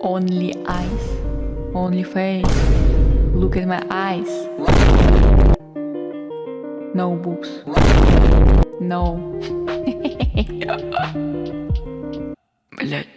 Only eyes. Only face. Look at my eyes. No boobs. No. Блять.